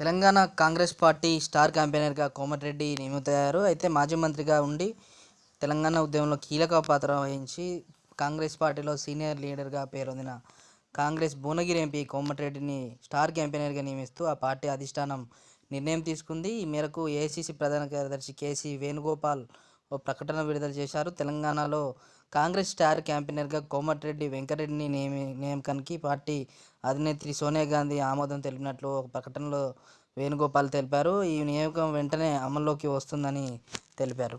Telangana Congress party star క్యాంపెయినర్గా కోమటిరెడ్డి నియమితయ్యారు. అయితే మాజీ మంత్రిగా ఉండి తెలంగాణ ఉద్యమంలో కీలక పాత్ర వహించి కాంగ్రెస్ పార్టీలో సీనియర్ లీడర్గా పేరొందిన కాంగ్రెస్ భువనగిరి ఎంపీ కోమటిరెడ్డిని స్టార్ క్యాంపెయినర్గా నియమిస్తూ ఆ పార్టీ అధిష్టానం నిర్ణయం తీసుకుంది. ఈ మేరకు ఏఐసిసి ప్రధాన కార్యదర్శి కేసీ వేణుగోపాల్ ఓ ప్రకటన విడుదల చేశారు. తెలంగాణలో కాంగ్రెస్ స్టార్ క్యాంపెయినర్గా కోమటిరెడ్డి వెంకరెడ్డిని నియమి నియామకానికి పార్టీ అధినేత్రి సోనియా గాంధీ ఆమోదం తెలిపినట్లు ఒక ప్రకటనలో వేణుగోపాల్ తెలిపారు. ఈ నియామకం వెంటనే అమల్లోకి వస్తుందని తెలిపారు.